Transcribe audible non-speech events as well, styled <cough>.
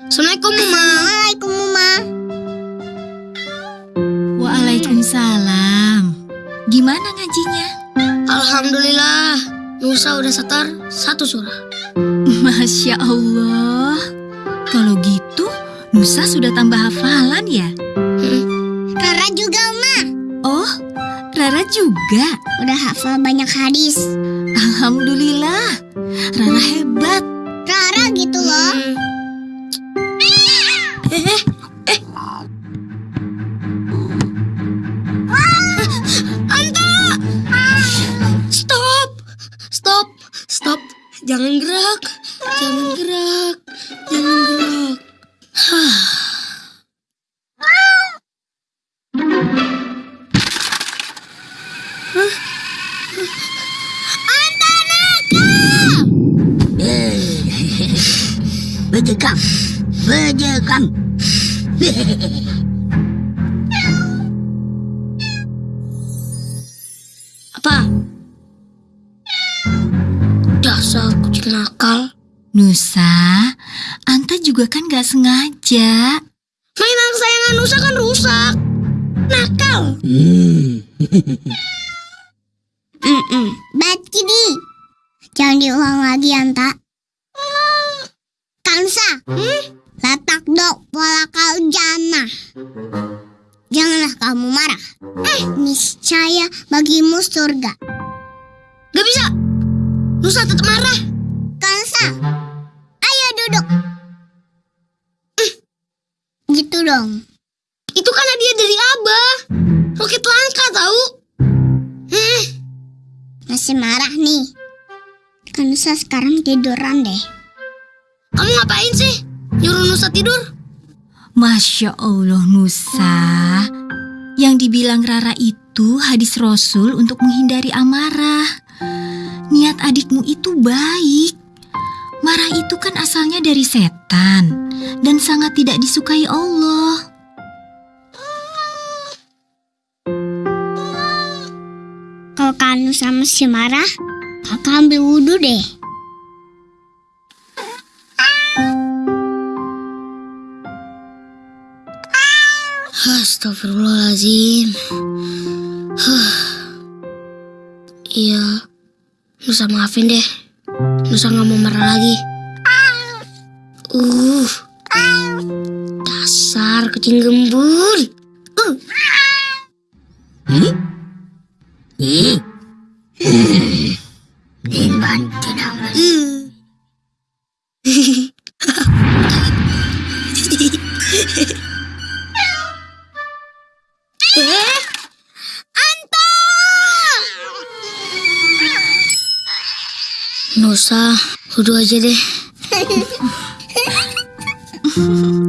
Assalamualaikum, Mama. Assalamualaikum, Mama. Waalaikumsalam. Gimana ngajinya? Alhamdulillah, Nusa udah setar satu surah. <laughs> Masya Allah. Kalau gitu, Nusa sudah tambah hafalan ya? Rara juga, Ma. Oh, Rara juga. Udah hafal banyak hadis. Alhamdulillah. Rara hebat. Jangan gerak! Jangan gerak! Jangan gerak! Hah. Berjekam, berjekam. Apa? Nakal. Nusa, Anta juga kan gak sengaja. Mainan kesayangan Nusa kan rusak. Nakal. Hmm. Mm-mm. Bad Kitty. Jangan diulang lagi, Anta. Kansa. Latak dok pola kau jana. Janganlah kamu marah. Eh, niscaya bagimu surga. Gak bisa. Nusa tetap marah. Dong. Itu kan hadiah dari Abah. Roket langka tahu. Eh, Masih marah nih. Kansa sekarang tiduran deh. kamu ngapain sih? Nyuruh Nusa tidur? Masya Allah Nusa. Yang dibilang Rara itu hadis Rasul untuk menghindari amarah. Niat adikmu itu baik. Marah itu kan asalnya dari setan dan sangat tidak disukai Allah. Kalau kamu sama si marah, kakak ambil wudhu deh. Astagfirullahaladzim. Iya, Nusa maafin deh. Nusa nggak mau marah lagi. Uh, dasar kucing gembul. Uh, Hmm? Hmm? Hmm. Dimban tidak uh. eh, Anta! Nusa, wudhu aja deh. <laughs> Mm-hmm. <laughs>